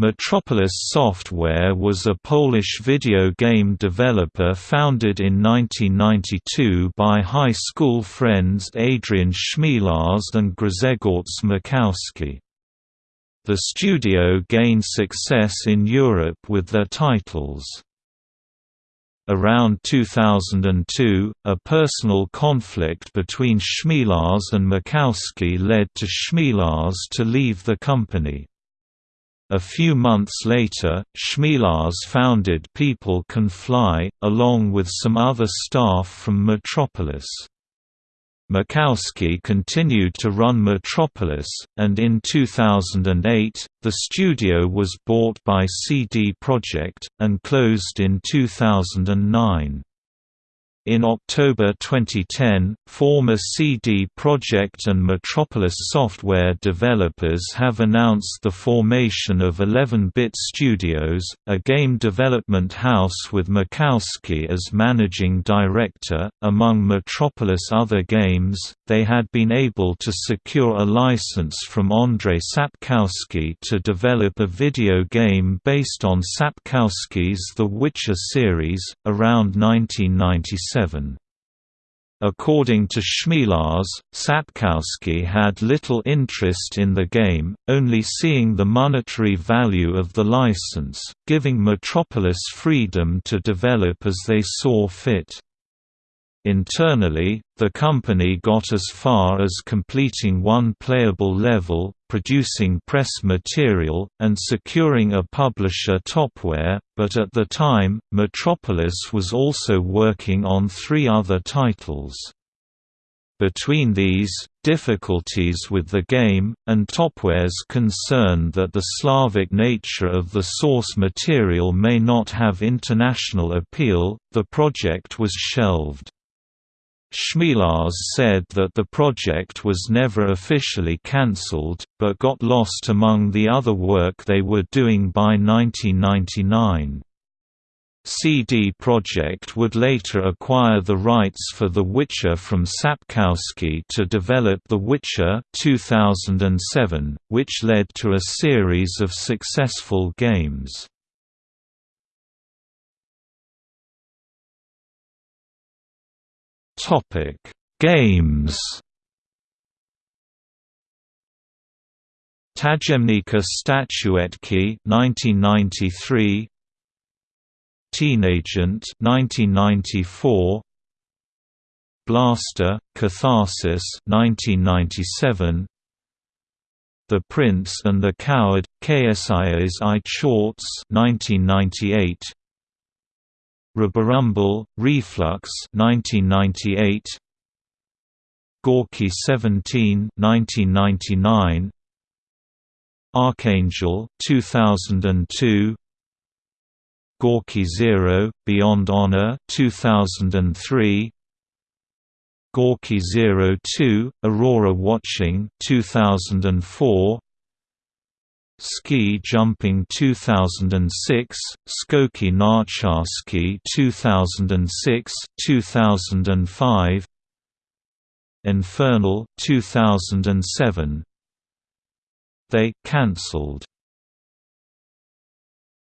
Metropolis Software was a Polish video game developer founded in 1992 by high school friends Adrian Chmielarz and Grzegorz Makowski. The studio gained success in Europe with their titles. Around 2002, a personal conflict between Chmielarz and Makowski led to Chmielarz to leave the company. A few months later, Chmielarz founded People Can Fly, along with some other staff from Metropolis. Makowski continued to run Metropolis, and in 2008, the studio was bought by CD Projekt, and closed in 2009. In October 2010, former CD Projekt and Metropolis software developers have announced the formation of 11-Bit Studios, a game development house with Makowski as managing director. Among Metropolis' other games, they had been able to secure a license from Andrzej Sapkowski to develop a video game based on Sapkowski's The Witcher series, around 1997. According to Chmielarz, Sapkowski had little interest in the game, only seeing the monetary value of the license, giving Metropolis freedom to develop as they saw fit. Internally, the company got as far as completing one playable level, producing press material, and securing a publisher Topware, but at the time, Metropolis was also working on three other titles. Between these, difficulties with the game, and Topware's concern that the Slavic nature of the source material may not have international appeal, the project was shelved. Chmielarz said that the project was never officially cancelled, but got lost among the other work they were doing by 1999. CD Projekt would later acquire the rights for The Witcher from Sapkowski to develop The Witcher 2007, which led to a series of successful games. Topic: Games. Tajemnica Statuetki 1993 Teenagent 1994 Blaster Catharsis 1997 The Prince and the Coward Książę i Tchórz 1998 Rubberumble, Reflux 1998 Gorky 17 1999 Archangel 2002 Gorky Zero Beyond Honor 2003 Gorky Zero 2 Aurora Watching 2004 Ski Jumping 2006, Skoki Narciarskie 2006, 2005 Infernal 2007 They cancelled